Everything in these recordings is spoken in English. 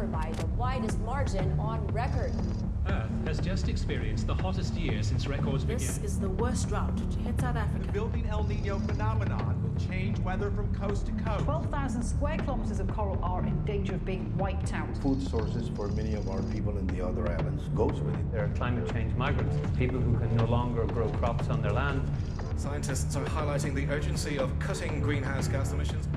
was the hottest ever by the widest margin on record. Earth has just experienced the hottest year since records began. This is the worst drought to hit South Africa. The building El Nino phenomenon will change weather from coast to coast. 12,000 square kilometers of coral are in danger of being wiped out. Food sources for many of our people in the other islands goes with it. There are climate change migrants, people who can no longer grow crops on their land. Scientists are highlighting the urgency of cutting greenhouse gas emissions.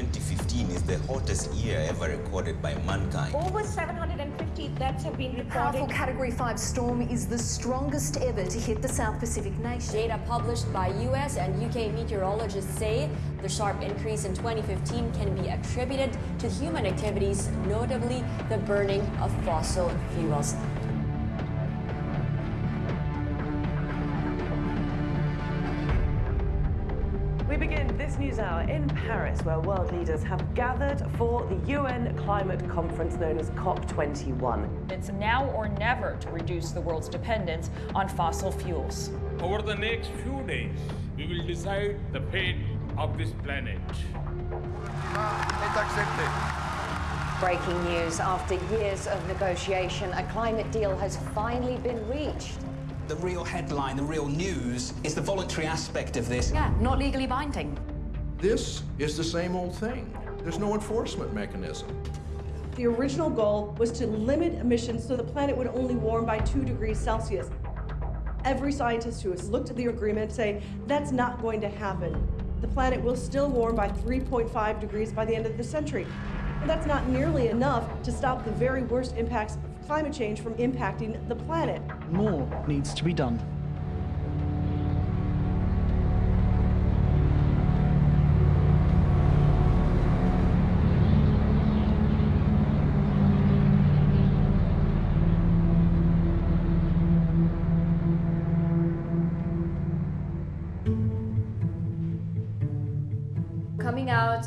2015 is the hottest year ever recorded by mankind. Over 750 deaths have been reported. Powerful Category 5 storm is the strongest ever to hit the South Pacific nation. Data published by US and UK meteorologists say the sharp increase in 2015 can be attributed to human activities, notably the burning of fossil fuels. Hour in Paris, where world leaders have gathered for the UN climate conference known as COP21. It's now or never to reduce the world's dependence on fossil fuels. Over the next few days, we will decide the fate of this planet. Breaking news after years of negotiation, a climate deal has finally been reached. The real headline, the real news, is the voluntary aspect of this. Yeah, not legally binding. This is the same old thing. There's no enforcement mechanism. The original goal was to limit emissions so the planet would only warm by 2 degrees Celsius. Every scientist who has looked at the agreement say that's not going to happen. The planet will still warm by 3.5 degrees by the end of the century. But that's not nearly enough to stop the very worst impacts of climate change from impacting the planet. More needs to be done.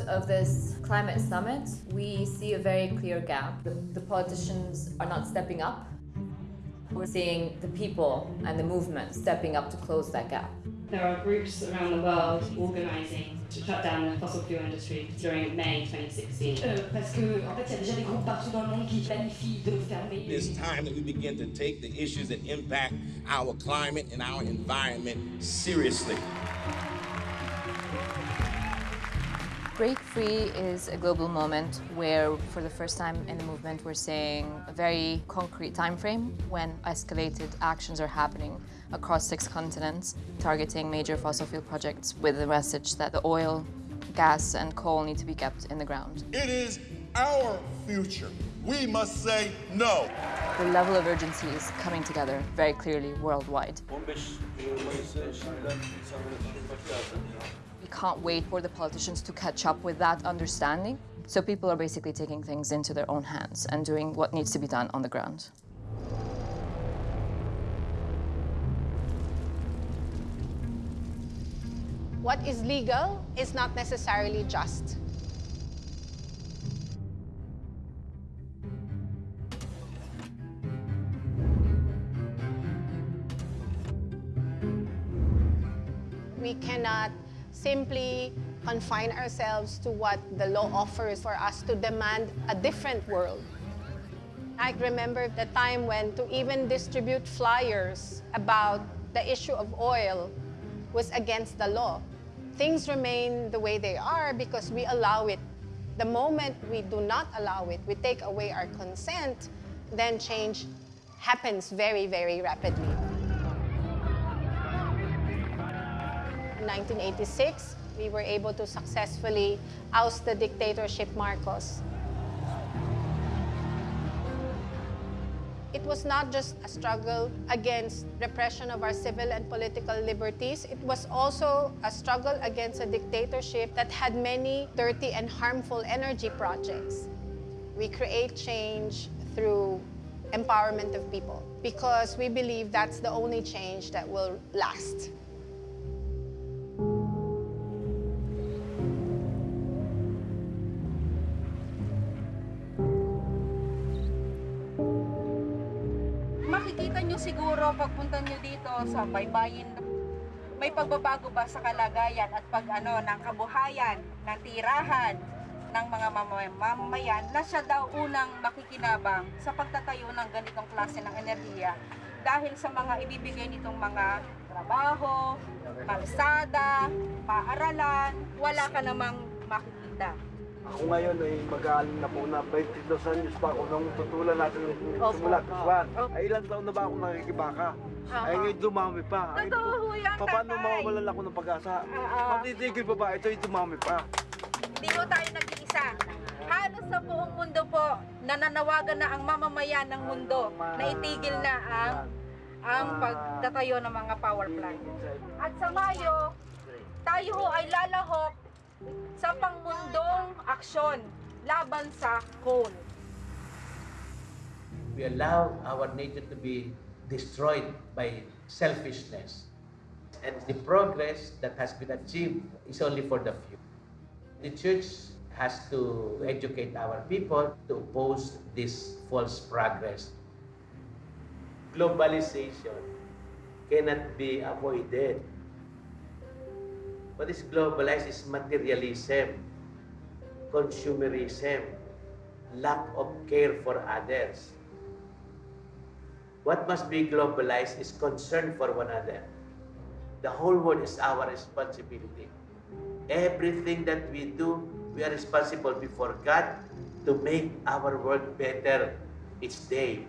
Of this climate summit, we see a very clear gap. The, the, politicians are not stepping up. We're seeing the people and the movement stepping up to close that gap. There are groups around the world organising to shut down the fossil fuel industry during May 2016. It's time that we begin to take the issues that impact our climate and our environment seriously. Break Free is a global moment where, for the first time in the movement, we're seeing a very concrete time frame when escalated actions are happening across six continents, targeting major fossil fuel projects with the message that the oil, gas and coal need to be kept in the ground. It is our future. We must say no. The level of urgency is coming together very clearly worldwide. Can't wait for the politicians to catch up with that understanding. So people are basically taking things into their own hands and doing what needs to be done on the ground. What is legal is not necessarily just. We cannot simply confine ourselves to what the law offers for us to demand a different world. I remember the time when to even distribute flyers about the issue of oil was against the law. Things remain the way they are because we allow it. The moment we do not allow it, we take away our consent, then change happens very, very rapidly. 1986, we were able to successfully oust the dictatorship Marcos. It was not just a struggle against repression of our civil and political liberties, it was also a struggle against a dictatorship that had many dirty and harmful energy projects. We create change through empowerment of people because we believe that's the only change that will last. Sa baybayin may pagbabago ba sa kalagayan at pag ano ng kabuhayan, ng tirahan ng mga mamamayan na siya daw unang makikinabang sa pagtatayo ng ganitong klase ng enerhiya dahil sa mga ibibigay nitong mga trabaho, kalsada, paaralan, wala ka namang makikita. Ako ngayon ay mag-aaling na po na 22 anyos pa ako nung tutulan natin nung simula kasuan. Ay ilang taon na ba ako nakikibaka? Ay ngayon dumami pa. Ay, Totoo ho yan, Paano tatay. mawawalan ako ng pag-asa? Matitigil pa ba? Ito ay dumami pa. Hindi ho tayo nag-iisa. Halos sa buong mundo po, nananawagan na ang mamamayan ng mundo na itigil na ang ang pagtatayo ng mga power plant. At sa Mayo, tayo ho ay lalahok sa pangmundong aksyon laban sa coal. We allow our nature to be destroyed by selfishness. And the progress that has been achieved is only for the few. The church has to educate our people to oppose this false progress. Globalization cannot be avoided. What is globalized is materialism, consumerism, lack of care for others. What must be globalized is concern for one another. The whole world is our responsibility. Everything that we do, we are responsible before God to make our world better each day.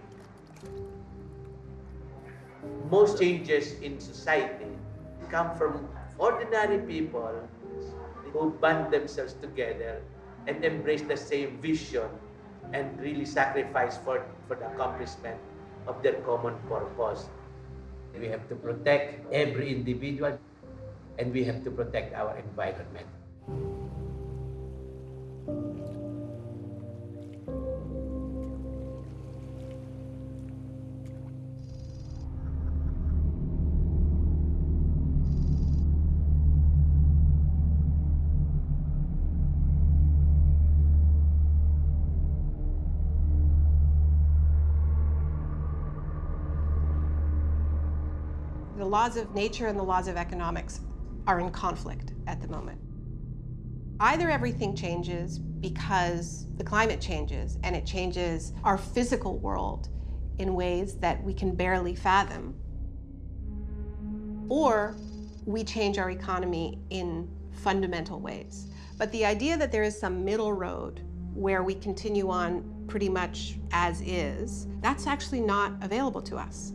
Most changes in society come from ordinary people who band themselves together and embrace the same vision and really sacrifice for, for the accomplishment of their common purpose. We have to protect every individual and we have to protect our environment. Laws of nature and the laws of economics are in conflict at the moment. Either everything changes because the climate changes and it changes our physical world in ways that we can barely fathom, or we change our economy in fundamental ways. But the idea that there is some middle road where we continue on pretty much as is, that's actually not available to us.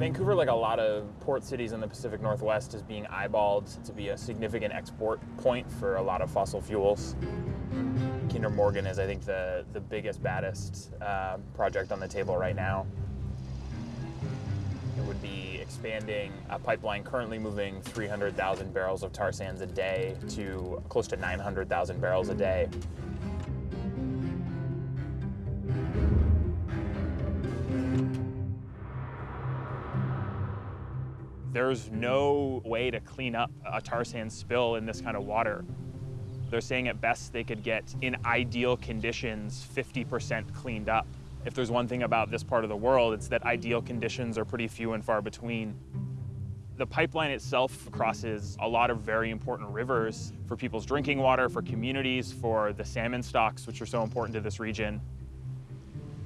Vancouver, like a lot of port cities in the Pacific Northwest, is being eyeballed to be a significant export point for a lot of fossil fuels. Kinder Morgan is, I think, the, the biggest, baddest uh, project on the table right now. It would be expanding a pipeline currently moving 300,000 barrels of tar sands a day to close to 900,000 barrels a day. There's no way to clean up a tar sand spill in this kind of water. They're saying at best they could get, in ideal conditions, 50% cleaned up. If there's one thing about this part of the world, it's that ideal conditions are pretty few and far between. The pipeline itself crosses a lot of very important rivers for people's drinking water, for communities, for the salmon stocks, which are so important to this region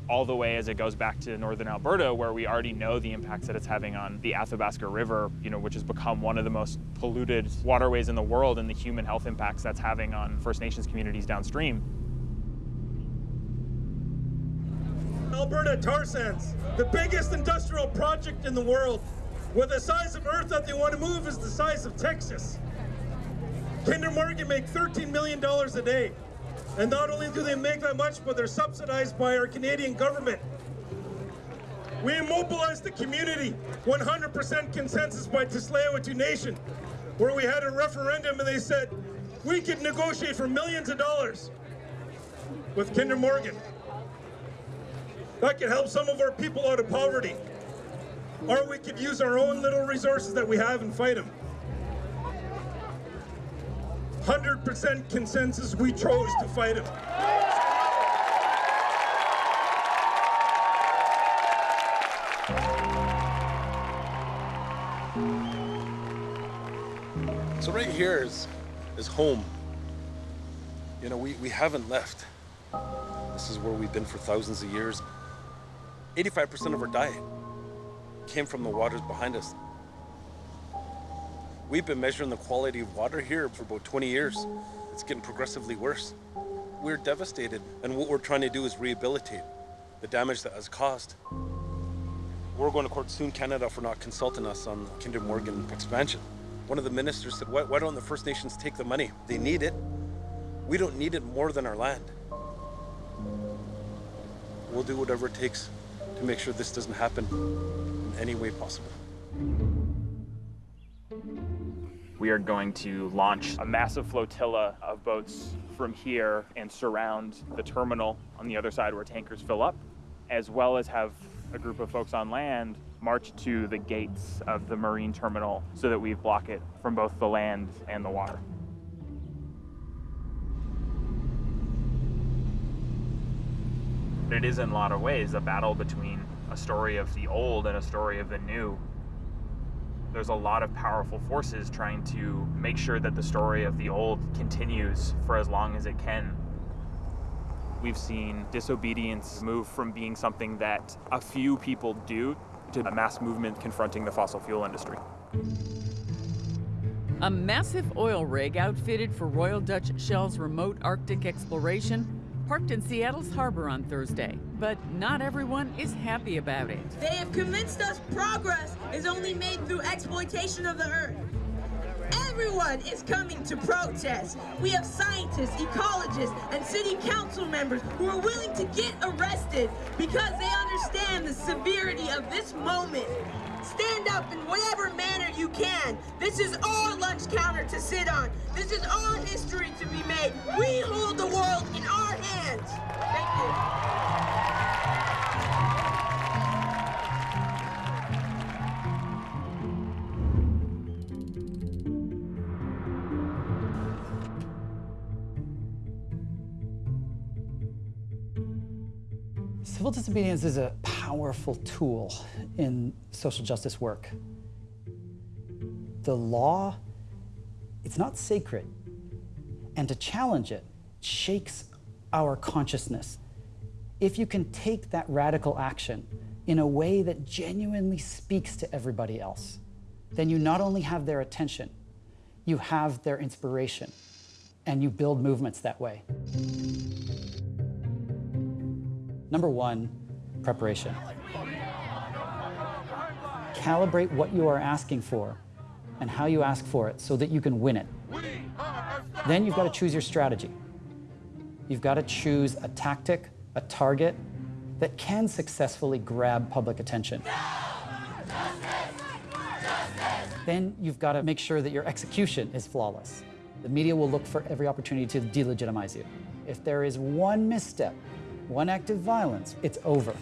all the way as it goes back to northern Alberta, where we already know the impacts that it's having on the Athabasca River, you know, which has become one of the most polluted waterways in the world and the human health impacts that's having on First Nations communities downstream. Alberta tar sands, the biggest industrial project in the world, where the size of Earth that they want to move is the size of Texas. Kinder Morgan make $13 million a day. And not only do they make that much, but they're subsidized by our Canadian government. We immobilized the community, 100% consensus by Tsleil-Waututh Nation, where we had a referendum and they said, we could negotiate for millions of dollars with Kinder Morgan. That could help some of our people out of poverty. Or we could use our own little resources that we have and fight them. 100% consensus, we chose to fight him. So right here is, is home. You know, we, we haven't left. This is where we've been for thousands of years. 85% of our diet came from the waters behind us. We've been measuring the quality of water here for about 20 years. It's getting progressively worse. We're devastated, and what we're trying to do is rehabilitate the damage that has caused. We're going to court soon Canada for not consulting us on the Kinder Morgan expansion. One of the ministers said, why, why don't the First Nations take the money? They need it. We don't need it more than our land. We'll do whatever it takes to make sure this doesn't happen in any way possible. We are going to launch a massive flotilla of boats from here and surround the terminal on the other side where tankers fill up, as well as have a group of folks on land march to the gates of the marine terminal so that we block it from both the land and the water. It is in a lot of ways a battle between a story of the old and a story of the new. There's a lot of powerful forces trying to make sure that the story of the old continues for as long as it can. We've seen disobedience move from being something that a few people do to a mass movement confronting the fossil fuel industry. A massive oil rig outfitted for Royal Dutch Shell's remote Arctic exploration parked in Seattle's harbor on Thursday. But not everyone is happy about it. They have convinced us progress is only made through exploitation of the earth. Everyone is coming to protest. We have scientists, ecologists, and city council members who are willing to get arrested because they understand the severity of this moment. Stand up in whatever manner you can. This is our lunch counter to sit on. This is our history to be made. We hold the world in our hands. Thank you. Civil disobedience is a powerful tool in social justice work. The law, it's not sacred, and to challenge it shakes our consciousness. If you can take that radical action in a way that genuinely speaks to everybody else, then you not only have their attention, you have their inspiration, and you build movements that way. Number one, preparation. Calibrate what you are asking for and how you ask for it so that you can win it. Then you've got to choose your strategy. You've got to choose a tactic, a target that can successfully grab public attention. Then you've got to make sure that your execution is flawless. The media will look for every opportunity to delegitimize you. If there is one misstep, one act of violence, it's over.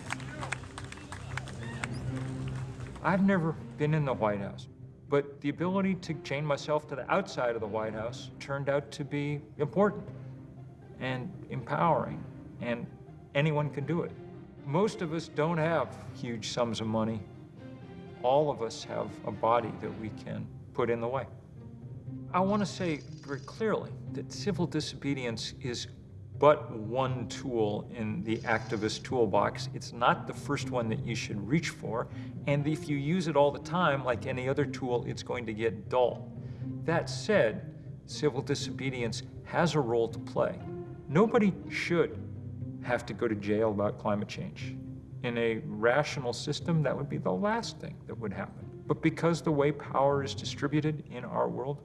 I've never been in the White House, but the ability to chain myself to the outside of the White House turned out to be important and empowering, and anyone can do it. Most of us don't have huge sums of money. All of us have a body that we can put in the way. I want to say very clearly that civil disobedience is but one tool in the activist toolbox. It's not the first one that you should reach for, and if you use it all the time, like any other tool, it's going to get dull. That said, civil disobedience has a role to play. Nobody should have to go to jail about climate change. In a rational system, that would be the last thing that would happen. But because the way power is distributed in our world,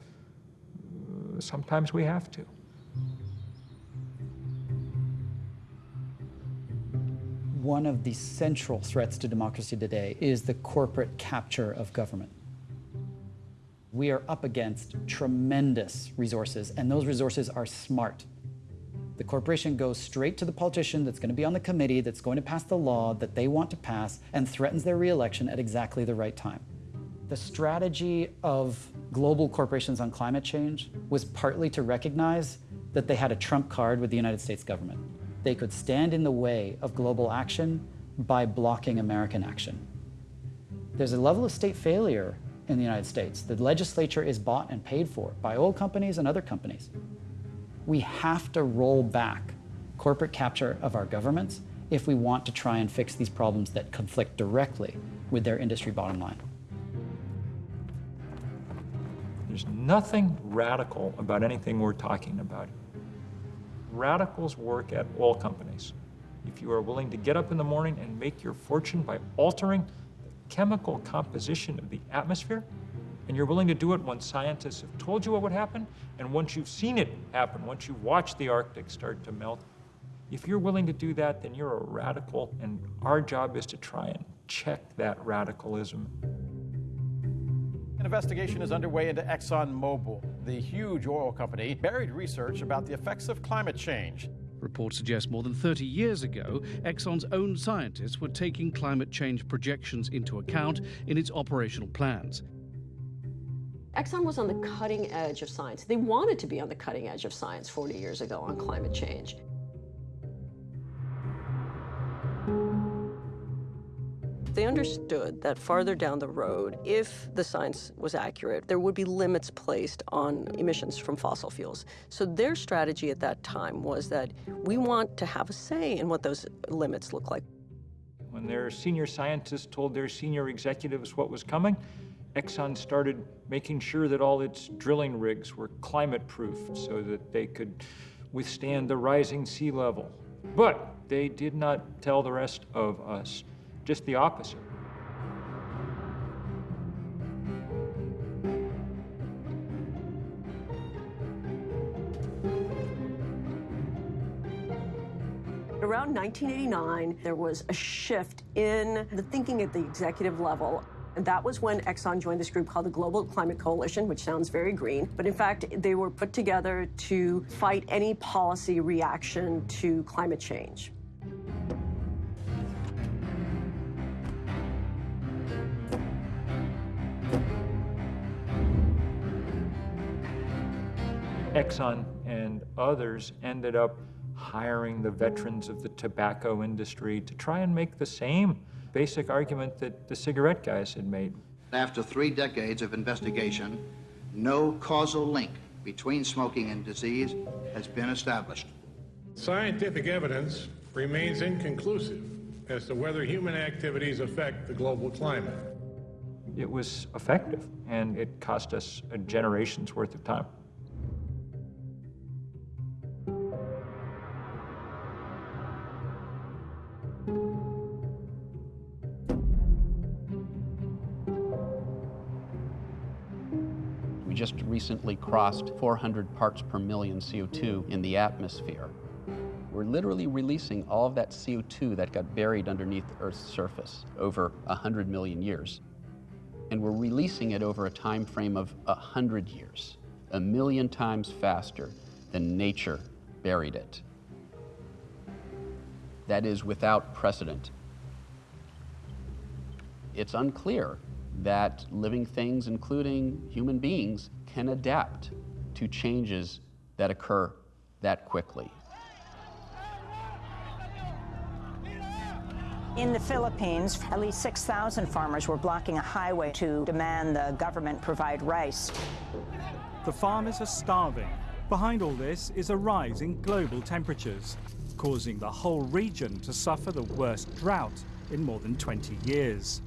uh, sometimes we have to. One of the central threats to democracy today is the corporate capture of government. We are up against tremendous resources, and those resources are smart. The corporation goes straight to the politician that's going to be on the committee that's going to pass the law that they want to pass and threatens their reelection at exactly the right time. The strategy of global corporations on climate change was partly to recognize that they had a trump card with the United States government. They could stand in the way of global action by blocking American action. There's a level of state failure in the United States. The legislature is bought and paid for by oil companies and other companies. We have to roll back corporate capture of our governments if we want to try and fix these problems that conflict directly with their industry bottom line. There's nothing radical about anything we're talking about. Radicals work at oil companies. If you are willing to get up in the morning and make your fortune by altering the chemical composition of the atmosphere, and you're willing to do it once scientists have told you what would happen, and once you've seen it happen, once you've watched the Arctic start to melt, if you're willing to do that, then you're a radical, and our job is to try and check that radicalism. An investigation is underway into ExxonMobil, the huge oil company, buried research about the effects of climate change. Reports suggest more than 30 years ago, Exxon's own scientists were taking climate change projections into account in its operational plans. Exxon was on the cutting edge of science. They wanted to be on the cutting edge of science 40 years ago on climate change. They understood that farther down the road, if the science was accurate, there would be limits placed on emissions from fossil fuels. So their strategy at that time was that we want to have a say in what those limits look like. When their senior scientists told their senior executives what was coming, Exxon started making sure that all its drilling rigs were climate proof so that they could withstand the rising sea level. But they did not tell the rest of us just the opposite. Around 1989, there was a shift in the thinking at the executive level. And that was when Exxon joined this group called the Global Climate Coalition, which sounds very green. But in fact, they were put together to fight any policy reaction to climate change. Exxon and others ended up hiring the veterans of the tobacco industry to try and make the same basic argument that the cigarette guys had made. After three decades of investigation, no causal link between smoking and disease has been established. Scientific evidence remains inconclusive as to whether human activities affect the global climate. It was effective, and it cost us a generation's worth of time. Just recently crossed 400 parts per million CO2 in the atmosphere. We're literally releasing all of that CO2 that got buried underneath Earth's surface over 100 million years. And we're releasing it over a time frame of 100 years, a million times faster than nature buried it. That is without precedent. It's unclear that living things, including human beings, can adapt to changes that occur that quickly. In the Philippines, at least 6,000 farmers were blocking a highway to demand the government provide rice. The farmers are starving. Behind all this is a rise in global temperatures, causing the whole region to suffer the worst drought in more than 20 years.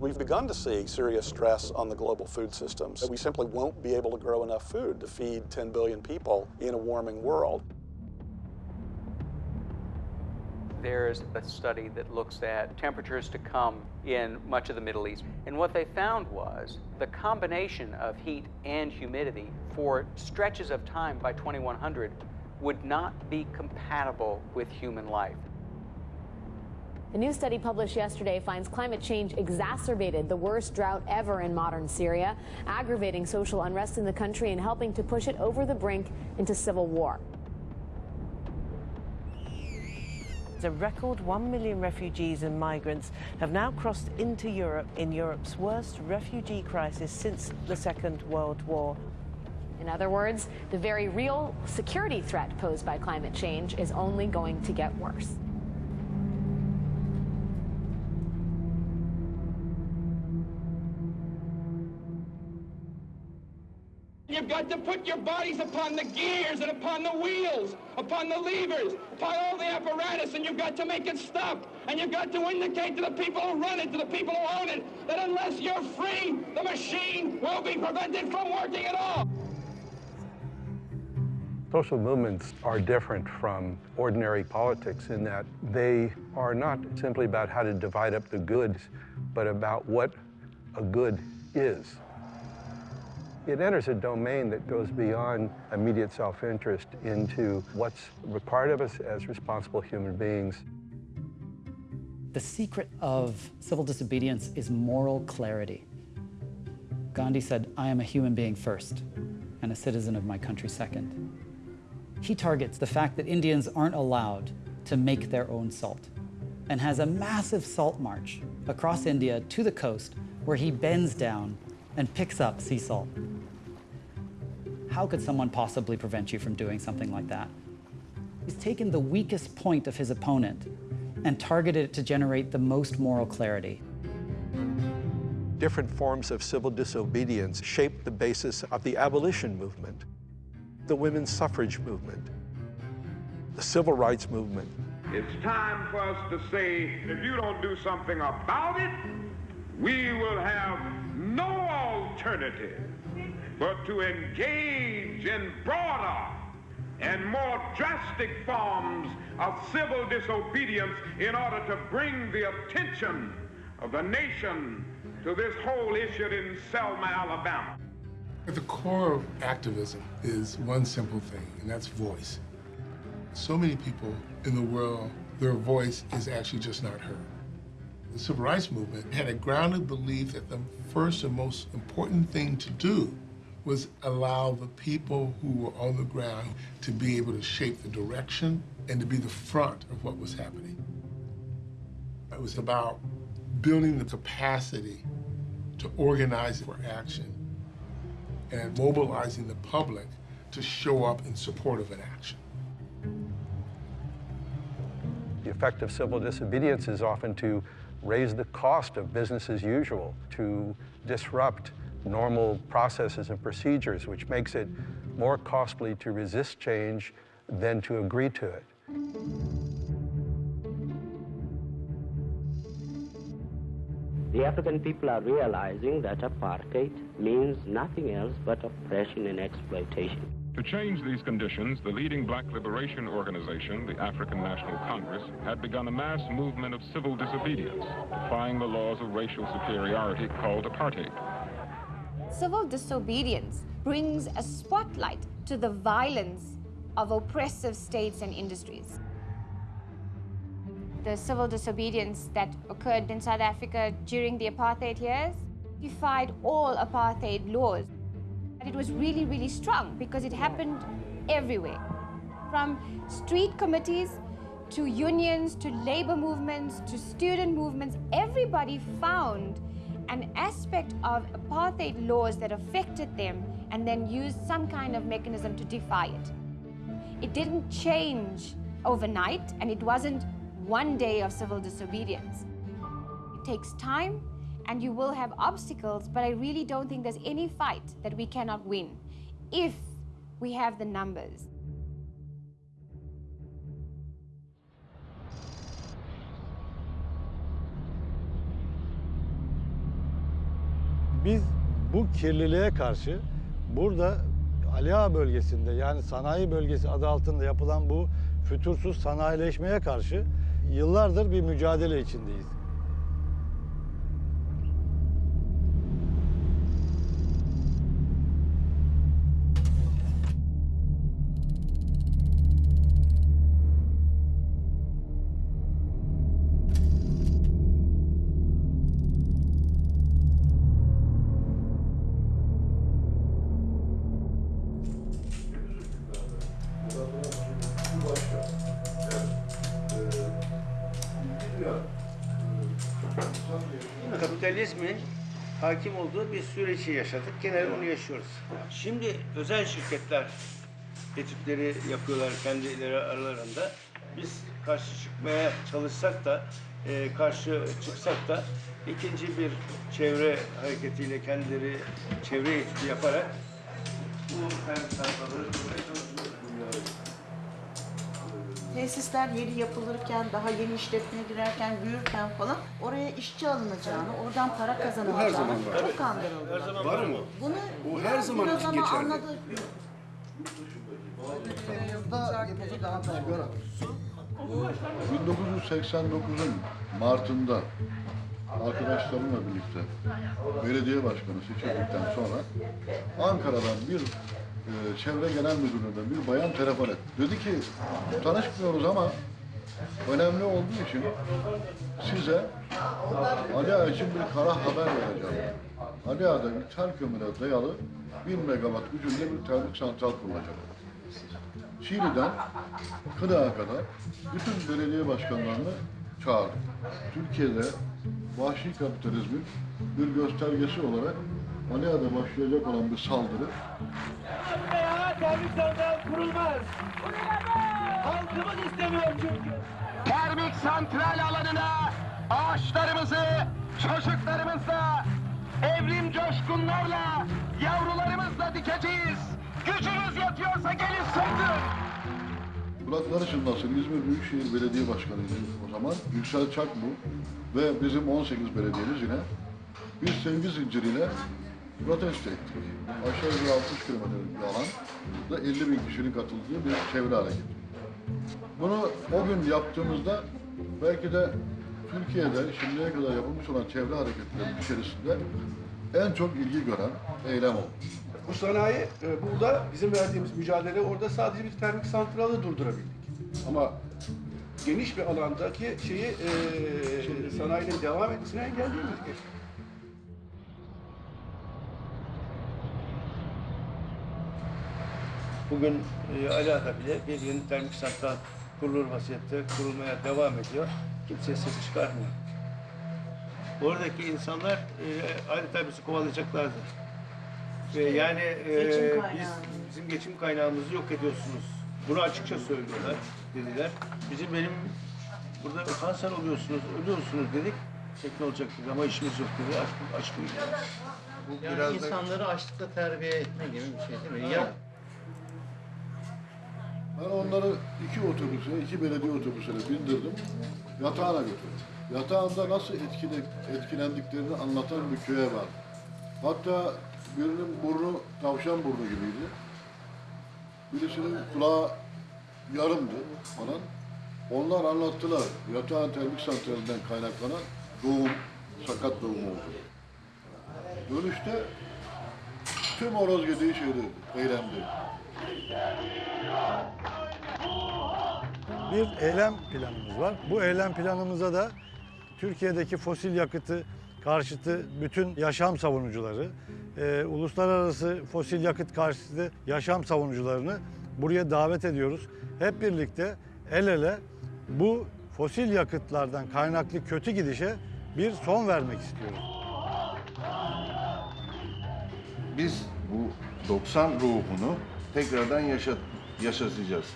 We've begun to see serious stress on the global food systems. We simply won't be able to grow enough food to feed 10 billion people in a warming world. There's a study that looks at temperatures to come in much of the Middle East. And what they found was the combination of heat and humidity for stretches of time by 2100 would not be compatible with human life. A new study published yesterday finds climate change exacerbated the worst drought ever in modern Syria, aggravating social unrest in the country and helping to push it over the brink into civil war. A record 1 million refugees and migrants have now crossed into Europe in Europe's worst refugee crisis since the Second World War. In other words, the very real security threat posed by climate change is only going to get worse. To put your bodies upon the gears and upon the wheels, upon the levers, upon all the apparatus, and you've got to make it stop. And you've got to indicate to the people who run it, to the people who own it, that unless you're free, the machine will be prevented from working at all. Social movements are different from ordinary politics in that they are not simply about how to divide up the goods, but about what a good is. It enters a domain that goes beyond immediate self-interest into what's required of us as responsible human beings. The secret of civil disobedience is moral clarity. Gandhi said, I am a human being first and a citizen of my country second. He targets the fact that Indians aren't allowed to make their own salt and has a massive salt march across India to the coast where he bends down and picks up sea salt. How could someone possibly prevent you from doing something like that? He's taken the weakest point of his opponent and targeted it to generate the most moral clarity. Different forms of civil disobedience shaped the basis of the abolition movement, the women's suffrage movement, the civil rights movement. It's time for us to say, if you don't do something about it, we will have but to engage in broader and more drastic forms of civil disobedience in order to bring the attention of the nation to this whole issue in Selma, Alabama. At the core of activism is one simple thing, and that's voice. So many people in the world, their voice is actually just not heard. The civil rights movement had a grounded belief that the first and most important thing to do was allow the people who were on the ground to be able to shape the direction and to be the front of what was happening. It was about building the capacity to organize for action and mobilizing the public to show up in support of an action. The effect of civil disobedience is often to raise the cost of business as usual, to disrupt normal processes and procedures, which makes it more costly to resist change than to agree to it. The African people are realizing that apartheid means nothing else but oppression and exploitation. To change these conditions, the leading black liberation organization, the African National Congress, had begun a mass movement of civil disobedience, defying the laws of racial superiority called apartheid. Civil disobedience brings a spotlight to the violence of oppressive states and industries. The civil disobedience that occurred in South Africa during the apartheid years defied all apartheid laws. And it was really, really strong because it happened everywhere. From street committees to unions to labor movements to student movements, everybody found an aspect of apartheid laws that affected them and then used some kind of mechanism to defy it. It didn't change overnight and it wasn't one day of civil disobedience. It takes time and you will have obstacles, but I really don't think there's any fight that we cannot win if we have the numbers. Biz bu kirliliğe karşı burada Aliağa bölgesinde yani sanayi bölgesi adı altında yapılan bu fütursuz sanayileşmeye karşı yıllardır bir mücadele içindeyiz. Kapitalizmin hakim olduğu bir süreci yaşadık. Genel onu yaşıyoruz. Şimdi özel şirketler etütleri yapıyorlar kendileri aralarında. Biz karşı çıkmaya çalışsak da, e, karşı çıksak da ikinci bir çevre hareketiyle kendileri çevre etütü yaparak bu kendi sayfaları. Tesisler yeni yapılırken, daha yeni işletmeye girerken, büyürken falan oraya işçi alınacağını, oradan para kazanılacağını Bu her zaman var. çok kandırıldılar. Her zaman var mı? Bunu Bu her zaman biraz ama geçerli. anladı. Bu 1989'un Mart'ında arkadaşlarımla birlikte belediye başkanı seçildikten sonra Ankara'dan bir çevre genel müdürlüğünden bir bayan telefon etti. Dedi ki tanışmıyoruz ama önemli olduğu için size Ali Ağa için bir kara haber vereceğim. Ali Ağa'da ithal kömüre dayalı 1000 megawatt gücünde bir termik santral kurulacak. Şili'den Kırağa kadar bütün belediye başkanlarını çağırdı. Türkiye'de vahşi kapitalizmin bir göstergesi olarak Malia'da başlayacak olan bir saldırı Ya termik santral kurulmaz. Halkımız istemiyor çünkü. Termik santral alanına ağaçlarımızı, çocuklarımızla, evrim coşkunlarla, yavrularımızla dikeceğiz. Gücünüz yetiyorsa gelin sığdırın. Kulakları çınlasın İzmir Büyükşehir Belediye Başkanı'ydı o zaman. Yüksel Çakbu ve bizim 18 belediyemiz yine bir sevgi zinciriyle protesto ettik. Aşağı yukarı 60 kilometrelik bir alanda 50 bin kişinin katıldığı bir çevre hareketi. Bunu o gün yaptığımızda belki de Türkiye'de şimdiye kadar yapılmış olan çevre hareketlerinin içerisinde en çok ilgi gören eylem oldu. Bu sanayi e, burada bizim verdiğimiz mücadele orada sadece bir termik santralı durdurabildik. Ama geniş bir alandaki şeyi e, sanayinin devam etmesini engelleyemedik. Bugün e, Ala'da bile bir yeni termik santral kurulur vaziyette kurulmaya devam ediyor. Kimse ses çıkarmıyor. Oradaki insanlar e, adeta bizi kovalayacaklardı. Ve yani e, biz bizim geçim kaynağımızı yok ediyorsunuz. Bunu açıkça söylüyorlar dediler. Bizim benim burada kanser oluyorsunuz, ölüyorsunuz dedik. Şekli olacak dedi ama işimiz yok dedi. Aç, aç bu Bu Yani biraz da- insanları açlıkla terbiye etme gibi bir şey değil mi? Ya. Ben onları iki otobüse, iki belediye otobüsüne bindirdim. Yatağına götürdüm. Yatağında nasıl etkile, etkilendiklerini anlatan bir köye var. Hatta birinin burnu tavşan burnu gibiydi. Birisinin kulağı yarımdı falan. Onlar anlattılar. Yatağın termik santralinden kaynaklanan doğum, sakat doğum oldu. Dönüşte tüm horoz yediği şeydi, eylemdi. Bir eylem planımız var. Bu eylem planımıza da Türkiye'deki fosil yakıtı karşıtı bütün yaşam savunucuları, e, uluslararası fosil yakıt karşıtı yaşam savunucularını buraya davet ediyoruz. Hep birlikte el ele bu fosil yakıtlardan kaynaklı kötü gidişe bir son vermek istiyoruz. Biz bu 90 ruhunu tekrardan yaşat, yaşatacağız.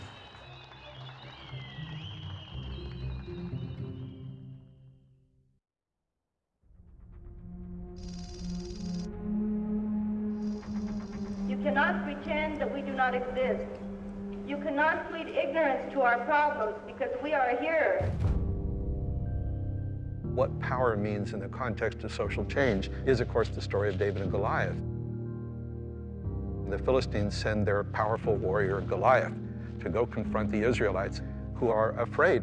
You cannot pretend that we do not exist. You cannot plead ignorance to our problems because we are here. What power means in the context of social change is, of course, the story of David and Goliath. The Philistines send their powerful warrior Goliath to go confront the Israelites who are afraid.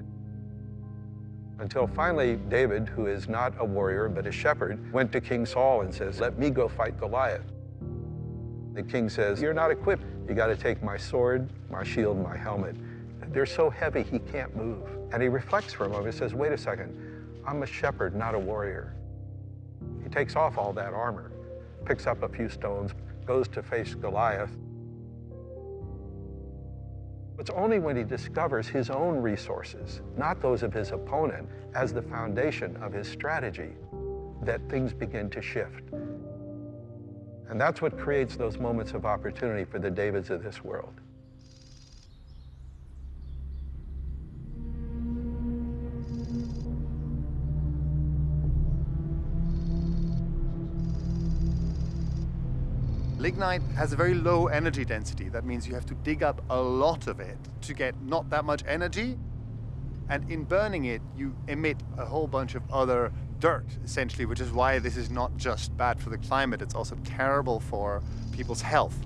Until finally, David, who is not a warrior but a shepherd, went to King Saul and says, Let me go fight Goliath. The king says, You're not equipped. You got to take my sword, my shield, my helmet. They're so heavy he can't move. And he reflects for a moment and says, Wait a second, I'm a shepherd, not a warrior. He takes off all that armor, picks up a few stones, goes to face Goliath. It's only when he discovers his own resources, not those of his opponent, as the foundation of his strategy, that things begin to shift. And that's what creates those moments of opportunity for the Davids of this world. Lignite has a very low energy density. That means you have to dig up a lot of it to get not that much energy. And in burning it, you emit a whole bunch of other dirt, essentially, which is why this is not just bad for the climate, it's also terrible for people's health.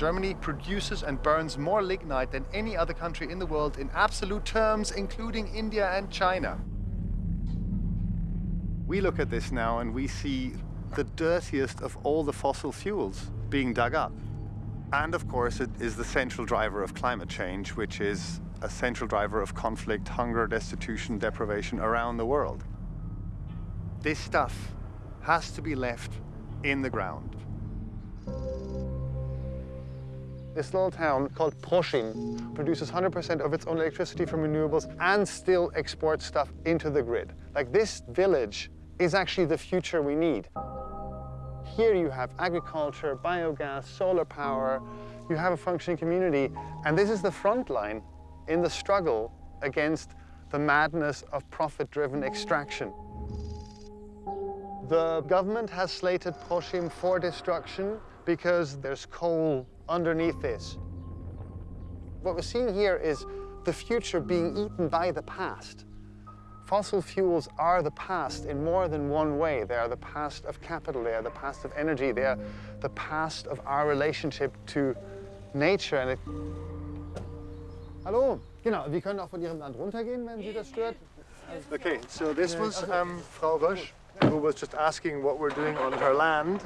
Germany produces and burns more lignite than any other country in the world in absolute terms, including India and China. We look at this now and we see the dirtiest of all the fossil fuels being dug up. And of course, it is the central driver of climate change, which is a central driver of conflict, hunger, destitution, deprivation around the world. This stuff has to be left in the ground. This little town called Proschim produces 100% of its own electricity from renewables and still exports stuff into the grid. Like this village is actually the future we need. Here you have agriculture, biogas, solar power, you have a functioning community, and this is the front line in the struggle against the madness of profit-driven extraction. The government has slated Proschim for destruction because there's coal underneath this. What we're seeing here is the future being eaten by the past. Fossil fuels are the past in more than one way. They are the past of capital, they are the past of energy, they are the past of our relationship to nature. And it... Hallo, genau, wir können auch von Ihrem Land runtergehen, wenn Sie das stört. Okay, so this was um, Frau Rösch, who was just asking what we're doing on her land.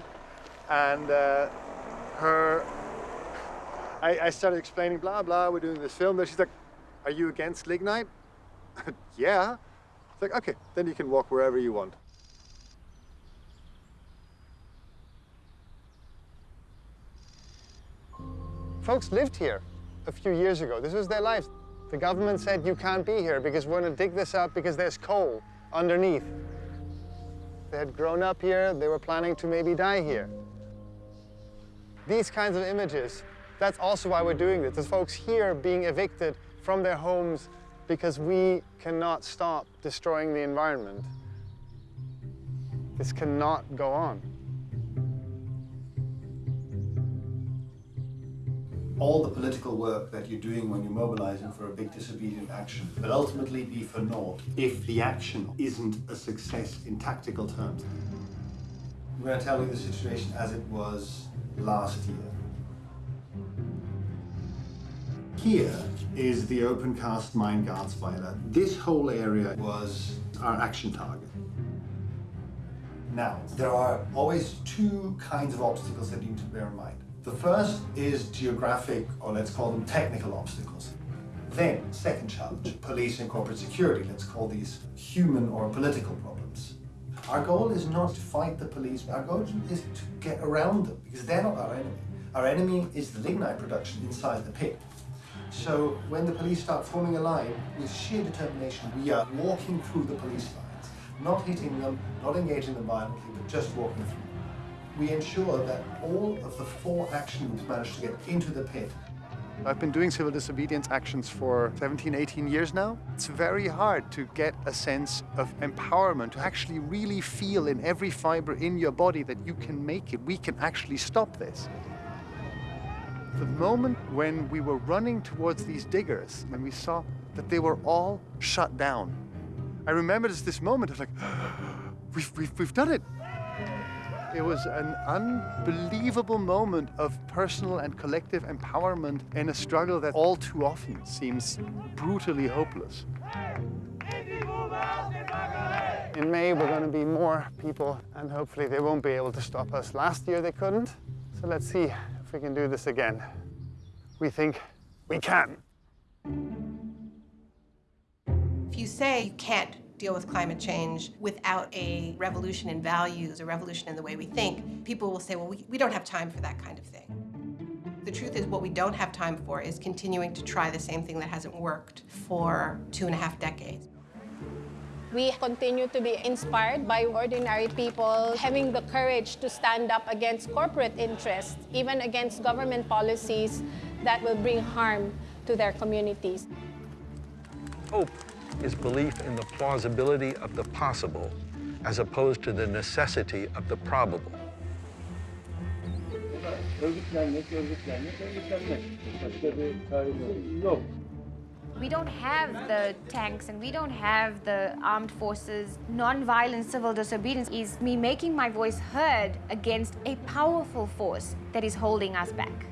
And uh, her, I, I started explaining, blah, blah, we're doing this film. Then she's like, are you against lignite? yeah. It's like, okay, then you can walk wherever you want. Folks lived here a few years ago. This was their lives. The government said, you can't be here because we're going to dig this up because there's coal underneath. They had grown up here. They were planning to maybe die here. These kinds of images, that's also why we're doing this. There's folks here being evicted from their homes because we cannot stop destroying the environment. This cannot go on. all the political work that you're doing when you're mobilizing for a big disobedient action will ultimately be for naught if the action isn't a success in tactical terms. I'm going to tell you the situation as it was last year. Here is the open cast mine Garzweiler. This whole area was our action target. Now, there are always two kinds of obstacles that you need to bear in mind. The first is geographic, or let's call them technical obstacles. Then, second challenge, police and corporate security, let's call these human or political problems. Our goal is not to fight the police, our goal is to get around them, because they're not our enemy. Our enemy is the lignite production inside the pit. So when the police start forming a line, with sheer determination, we are walking through the police lines, not hitting them, not engaging them violently, but just walking through we ensure that all of the four actions manage to get into the pit. I've been doing civil disobedience actions for 17, 18 years now. It's very hard to get a sense of empowerment, to actually really feel in every fiber in your body that you can make it. We can actually stop this. The moment when we were running towards these diggers and we saw that they were all shut down, I remember this, this moment of like, we've, we've, we've done it. It was an unbelievable moment of personal and collective empowerment in a struggle that all too often seems brutally hopeless. In May, we're going to be more people, and hopefully they won't be able to stop us. Last year, they couldn't. So let's see we can do this again. We think we can. If you say you can't deal with climate change without a revolution in values, a revolution in the way we think, people will say, well, we, we don't have time for that kind of thing. The truth is, what we don't have time for is continuing to try the same thing that hasn't worked for two and a half decades. We continue to be inspired by ordinary people having the courage to stand up against corporate interests, even against government policies that will bring harm to their communities. Hope is belief in the plausibility of the possible as opposed to the necessity of the probable. Yok. We don't have the tanks and we don't have the armed forces. Non-violent civil disobedience is me making my voice heard against a powerful force that is holding us back.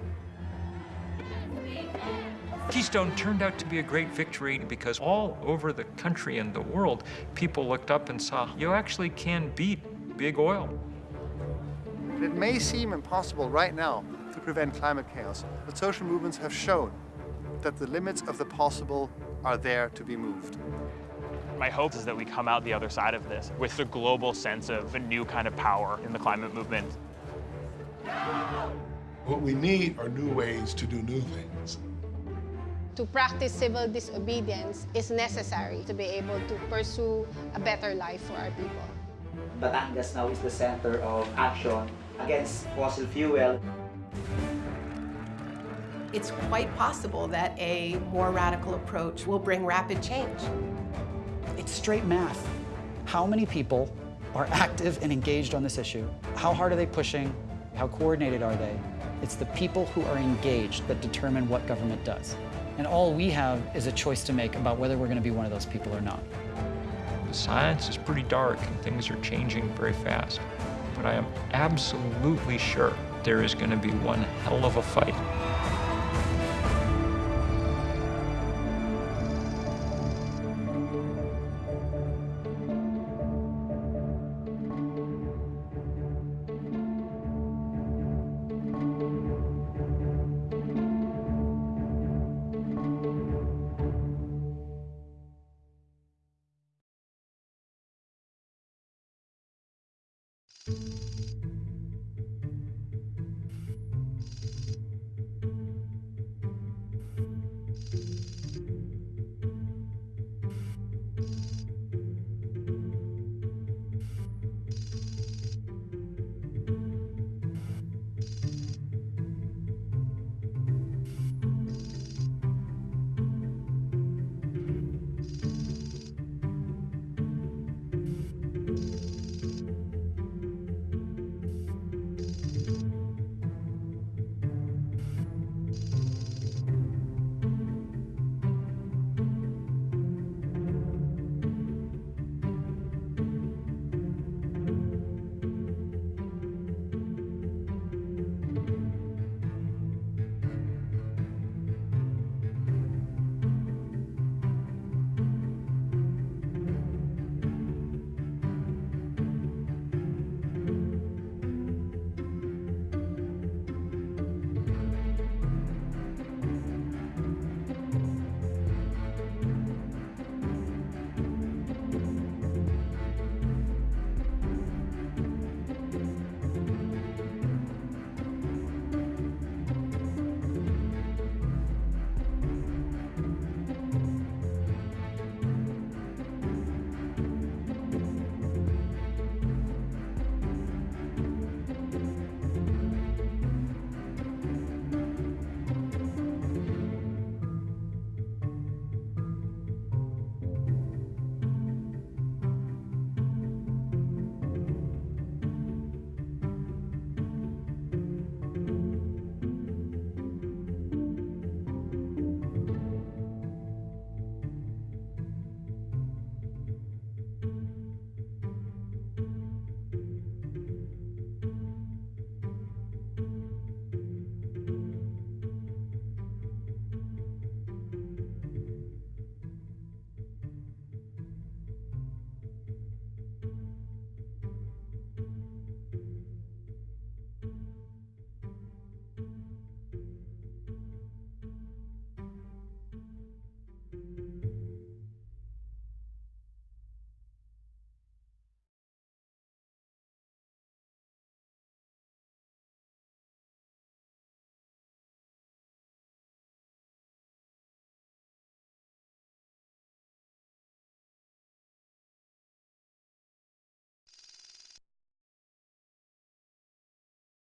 Keystone turned out to be a great victory because all over the country and the world, people looked up and saw you actually can beat big oil. It may seem impossible right now to prevent climate chaos, but social movements have shown that the limits of the possible are there to be moved. My hope is that we come out the other side of this with a global sense of a new kind of power in the climate movement. What we need are new ways to do new things. To practice civil disobedience is necessary to be able to pursue a better life for our people. Batangas now is the center of action against fossil fuel. It's quite possible that a more radical approach will bring rapid change. It's straight math. How many people are active and engaged on this issue? How hard are they pushing? How coordinated are they? It's the people who are engaged that determine what government does. And all we have is a choice to make about whether we're going to be one of those people or not. The science is pretty dark and things are changing very fast. But I am absolutely sure there is going to be one hell of a fight.